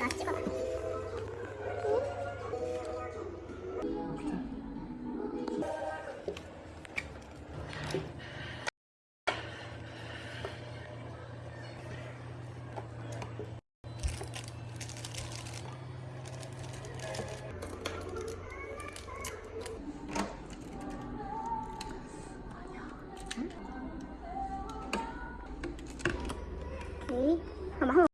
度あっちかな咦，干？